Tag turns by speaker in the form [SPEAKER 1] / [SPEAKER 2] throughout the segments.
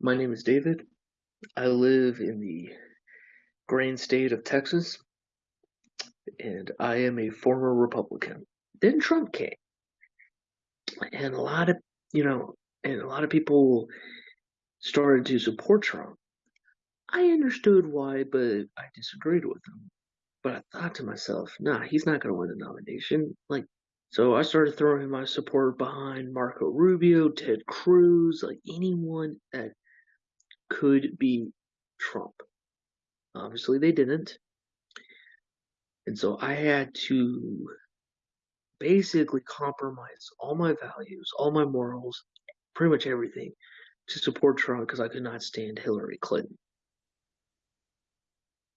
[SPEAKER 1] My name is David. I live in the grain state of Texas, and I am a former Republican. Then Trump came, and a lot of you know, and a lot of people started to support Trump. I understood why, but I disagreed with him. But I thought to myself, nah, he's not going to win the nomination. Like, so I started throwing my support behind Marco Rubio, Ted Cruz, like anyone that could be Trump. Obviously, they didn't. And so I had to basically compromise all my values, all my morals, pretty much everything to support Trump because I could not stand Hillary Clinton.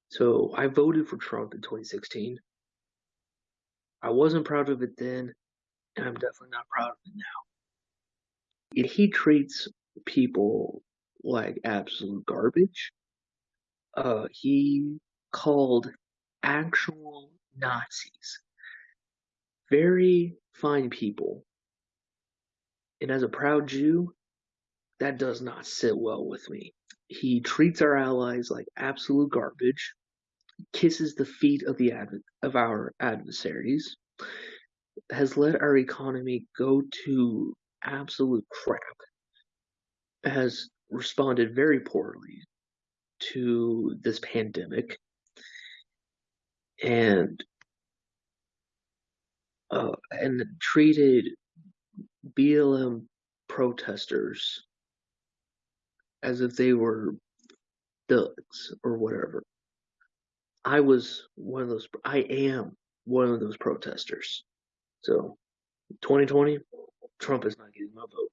[SPEAKER 1] So I voted for Trump in 2016. I wasn't proud of it then, and I'm definitely not proud of it now. He treats people like absolute garbage. Uh, he called actual Nazis very fine people. And as a proud Jew, that does not sit well with me. He treats our allies like absolute garbage, kisses the feet of the adv- of our adversaries, has let our economy go to absolute crap, has responded very poorly to this pandemic, and uh, and treated BLM protesters as if they were thugs or whatever. I was one of those. I am one of those protesters. So, 2020, Trump is not getting my vote.